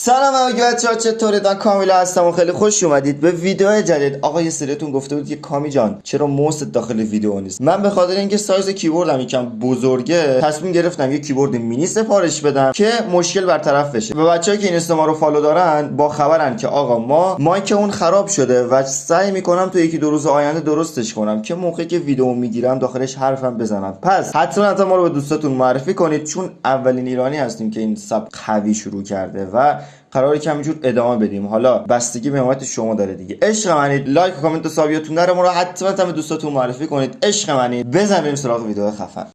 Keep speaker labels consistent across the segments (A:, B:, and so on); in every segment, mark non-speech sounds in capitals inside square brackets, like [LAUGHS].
A: سلام همگی بچه ها چطورید من کامیلا هستم و خیلی خوش اومدید به ویدیو جدید. آقا یه سریتون گفته بود که کامی جان چرا ماوست داخل ویدیو نیست؟ من به خاطر اینکه سایز کیبوردم یکم بزرگه تصمیم گرفتم یه کیبورد مینی سفارش بدم که مشکل برطرف بشه. و بچه‌ای که اینستا ما رو follow دارن با خبرن که آقا ما mic مون خراب شده و سعی می‌کنم تو یکی دو روز آینده درستش کنم که موقعی که ویدیو می‌گیرم داخلش حرفم بزنم. پس حتما حتما ما رو به دوستاتون معرفی کنید چون اولین ایرانی هستیم که این سبکو شروع کرده و قراره که همینجور ادامه بدیم. حالا بستگی به حمایت شما داره دیگه. عشق منید لایک و کامنت و سابیاتون نره ما رو حتما هم دوستاتون معرفی کنید. عشق منید بزنیم سراغ ویدیو خفن.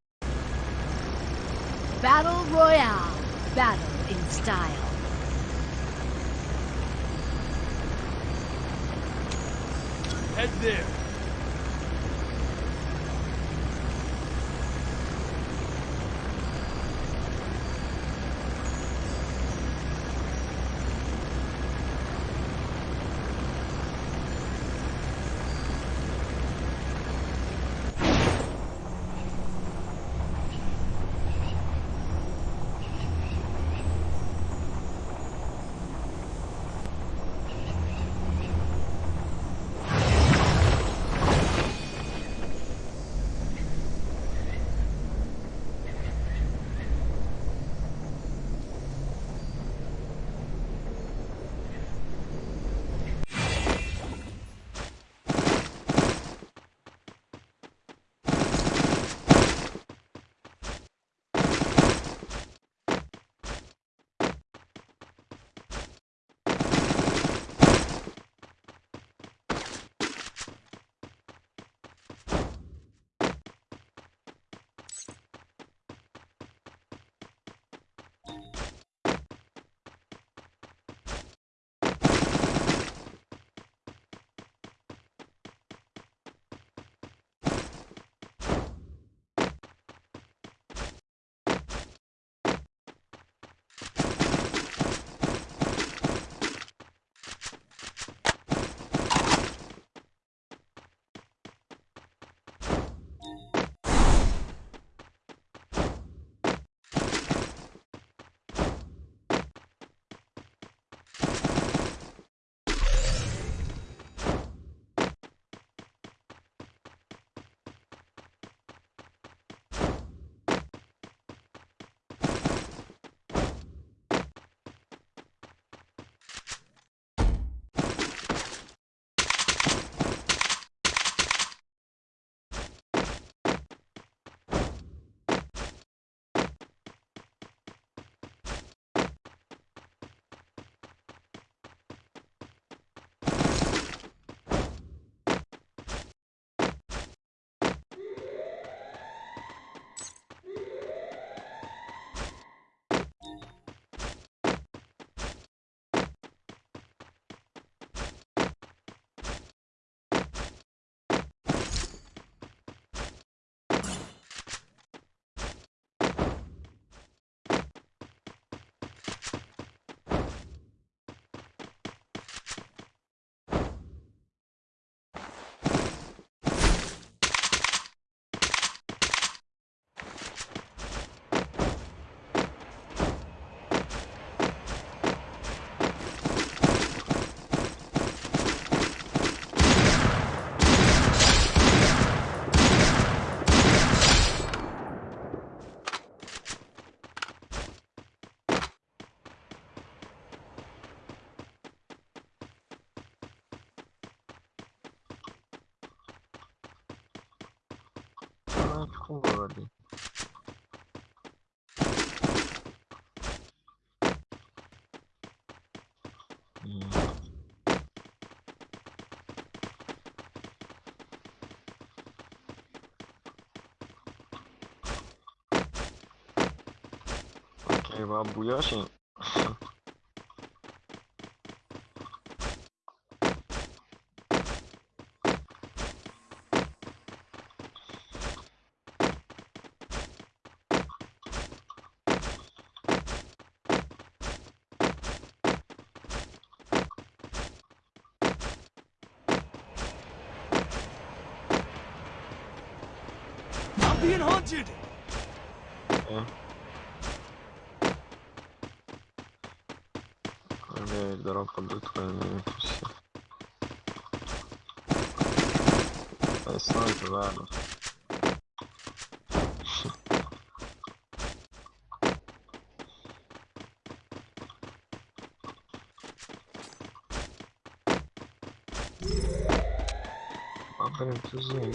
B: Battle Royale. Battle in style.
C: Head there.
D: pulou ali. babuya
C: şey being hunted.
D: О. Кроме дорог идут крайние пусы. А снайпер, ладно. Блин, ты зум.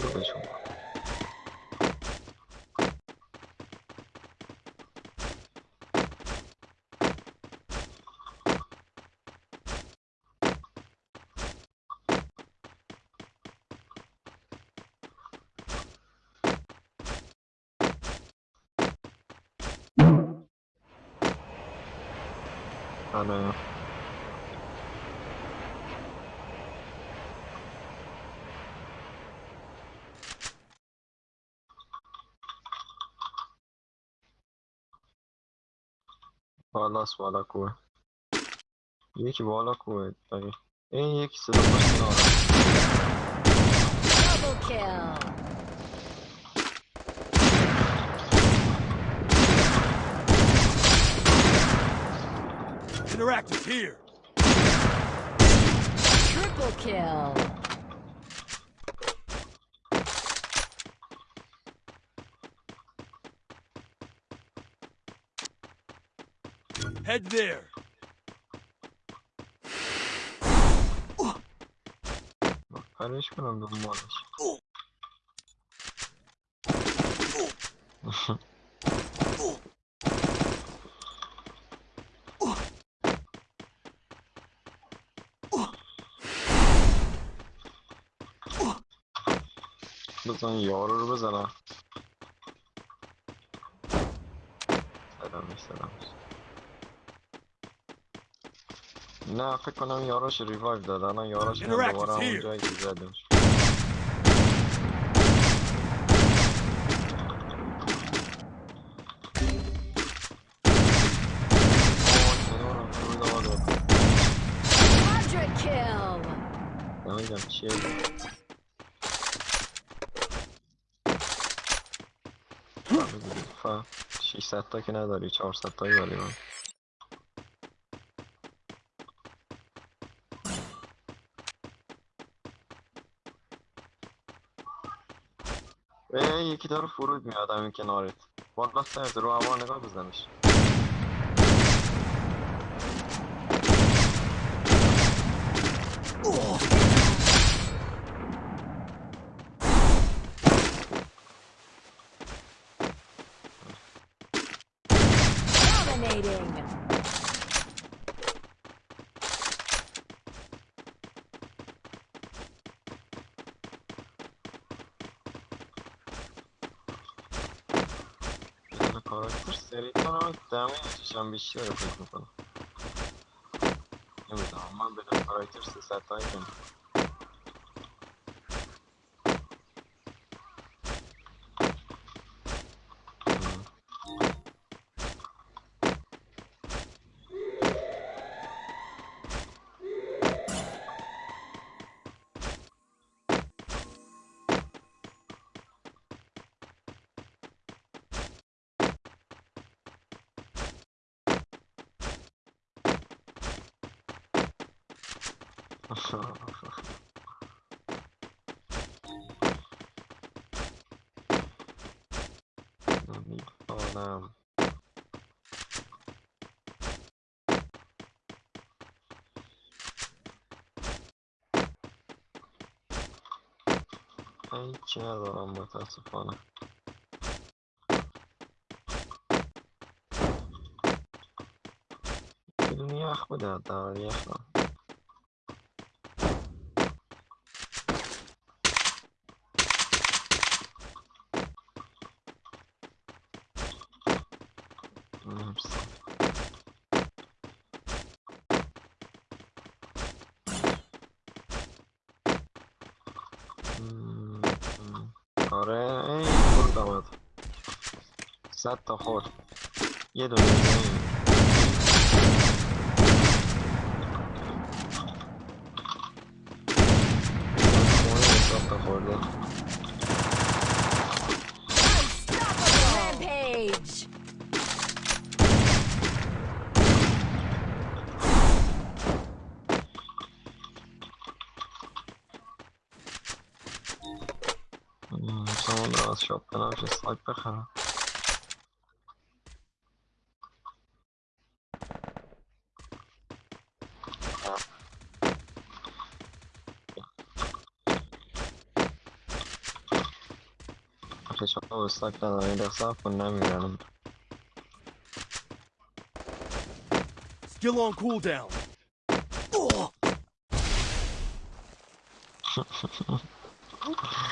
D: Ah não. Fala sua lacoa. Gente, boa lacoa, tá aí. Henrique, você tá passando.
B: Double kill.
C: Interactive here.
B: Triple kill.
C: Head there.
D: Bak ben hiç mi? بزن یارو رو بزنم. سلامش سلامش نه فکر کنم یاراش ریوایو داد. الان یاراش
C: Interactive
D: دوباره همون. جایی که زدش
B: kill.
D: دیگه، فهم 600 تا که نداری 400 تایی داری من. یکی داره فرود میاد همین کنارت. والا سرز رو هوا نگاه بزنش. Arkadaşlar seri tanımak devam edeceğim bir şey yok. Evet ama ben de karaktersiz hatayken. نمی‌دونم هیچی ندارم متاسفانه یخ بده حداقل یخ نه آره ای فرود آمد صد تا خورد یه دونه. این. خورده someone was shot but I was just like, Bechara. stuff when I'm around him.
C: Still on cooldown.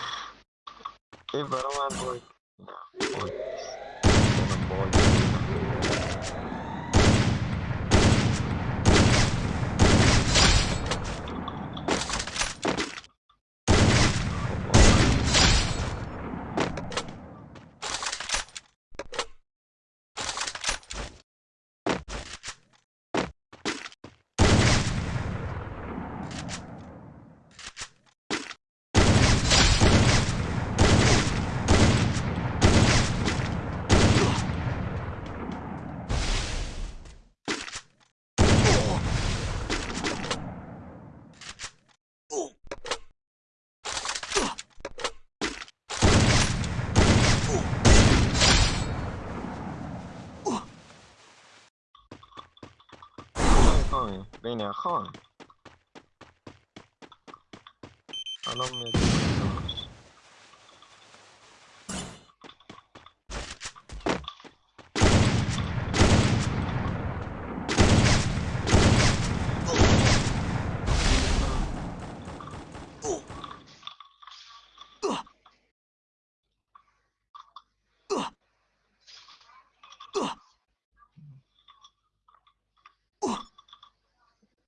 C: [LAUGHS]
D: Quebraram a ah, foi. Beni yakala. Adam ne?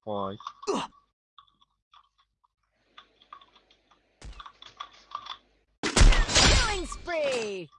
D: Why?
B: Killing spree!